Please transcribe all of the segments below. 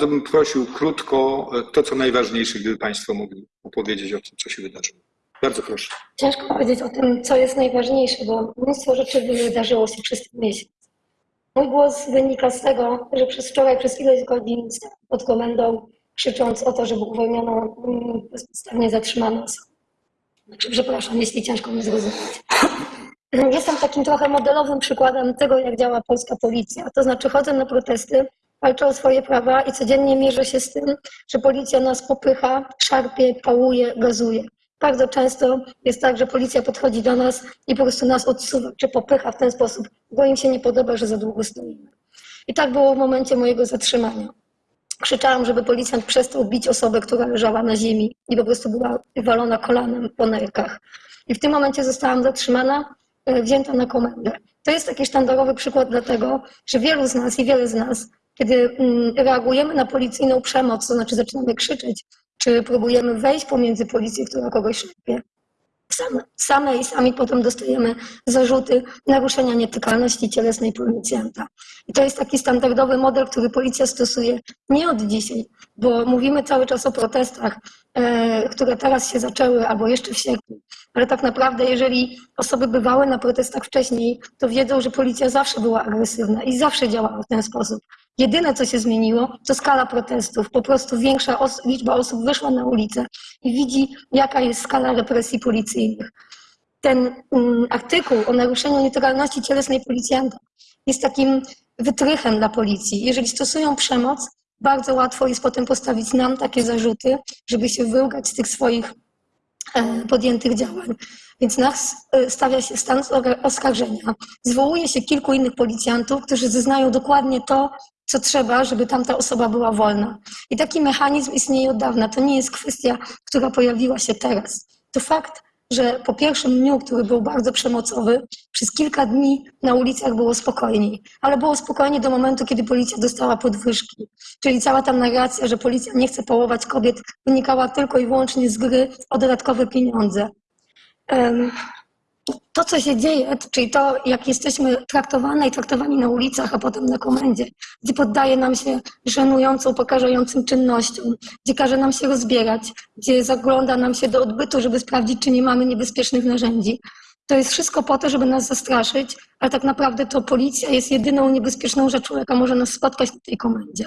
bym prosił krótko e, to, co najważniejsze, gdyby Państwo mogli opowiedzieć o tym, co się wydarzyło. Bardzo proszę. Ciężko powiedzieć o tym, co jest najważniejsze, bo mnóstwo rzeczy wydarzyło się przez ten miesiąc. Mój głos wynika z tego, że przez wczoraj, przez ileś godzin pod komendą, krzycząc o to, żeby uwolniono mm, bezpodstawnie zatrzymane osoby. Znaczy, przepraszam, jeśli ciężko mnie zrozumieć. Jestem takim trochę modelowym przykładem tego, jak działa polska policja. To znaczy chodzę na protesty, walczę o swoje prawa i codziennie mierzę się z tym, że policja nas popycha, szarpie, pałuje, gazuje. Bardzo często jest tak, że policja podchodzi do nas i po prostu nas odsuwa, czy popycha w ten sposób, bo im się nie podoba, że za długo stoimy. I tak było w momencie mojego zatrzymania. Krzyczałam, żeby policjant przestał bić osobę, która leżała na ziemi i po prostu była walona kolanem po nerkach. I w tym momencie zostałam zatrzymana, e, wzięta na komendę. To jest taki sztandarowy przykład dlatego, że wielu z nas i wiele z nas, kiedy mm, reagujemy na policyjną przemoc, to znaczy zaczynamy krzyczeć, czy próbujemy wejść pomiędzy policję, która kogoś szarpie, same, same i sami potem dostajemy zarzuty naruszenia nietykalności cielesnej policjanta. I to jest taki standardowy model, który policja stosuje nie od dzisiaj, bo mówimy cały czas o protestach, e, które teraz się zaczęły albo jeszcze w sierpniu. Ale tak naprawdę, jeżeli osoby bywały na protestach wcześniej, to wiedzą, że policja zawsze była agresywna i zawsze działała w ten sposób. Jedyne, co się zmieniło, to skala protestów. Po prostu większa os liczba osób wyszła na ulicę i widzi, jaka jest skala represji policyjnych. Ten um, artykuł o naruszeniu nietykalności cielesnej policjanta jest takim wytrychem dla policji. Jeżeli stosują przemoc, bardzo łatwo jest potem postawić nam takie zarzuty, żeby się wyłgać z tych swoich e, podjętych działań. Więc nas e, stawia się stan oskarżenia. Zwołuje się kilku innych policjantów, którzy zeznają dokładnie to, co trzeba, żeby tamta osoba była wolna. I taki mechanizm istnieje od dawna. To nie jest kwestia, która pojawiła się teraz. To fakt, że po pierwszym dniu, który był bardzo przemocowy, przez kilka dni na ulicach było spokojniej. Ale było spokojnie do momentu, kiedy policja dostała podwyżki. Czyli cała ta narracja, że policja nie chce połować kobiet, wynikała tylko i wyłącznie z gry o dodatkowe pieniądze. To, co się dzieje, czyli to, jak jesteśmy traktowane i traktowani na ulicach, a potem na komendzie, gdzie poddaje nam się żenującą, pokażającym czynnościom, gdzie każe nam się rozbierać, gdzie zagląda nam się do odbytu, żeby sprawdzić, czy nie mamy niebezpiecznych narzędzi. To jest wszystko po to, żeby nas zastraszyć, ale tak naprawdę to policja jest jedyną niebezpieczną rzeczą, jaka może nas spotkać na tej komendzie.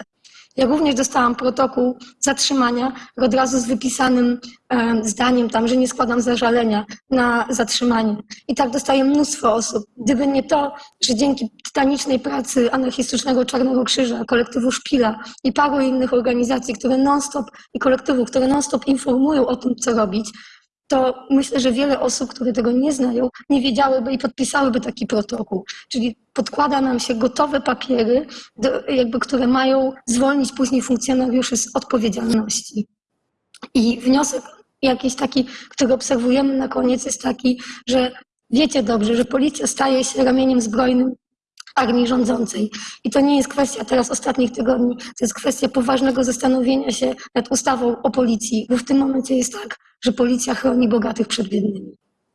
Ja również dostałam protokół zatrzymania od razu z wypisanym e, zdaniem tam, że nie składam zażalenia na zatrzymanie. I tak dostaje mnóstwo osób. Gdyby nie to, że dzięki tytanicznej pracy anarchistycznego Czarnego Krzyża, kolektywu Szpila i paru innych organizacji, które non-stop i kolektywów, które non-stop informują o tym, co robić, to myślę, że wiele osób, które tego nie znają, nie wiedziałyby i podpisałyby taki protokół. Czyli podkłada nam się gotowe papiery, do, jakby, które mają zwolnić później funkcjonariuszy z odpowiedzialności. I wniosek jakiś taki, który obserwujemy na koniec jest taki, że wiecie dobrze, że policja staje się ramieniem zbrojnym armii rządzącej. I to nie jest kwestia teraz ostatnich tygodni, to jest kwestia poważnego zastanowienia się nad ustawą o policji, bo w tym momencie jest tak, że policja chroni bogatych przed biednymi.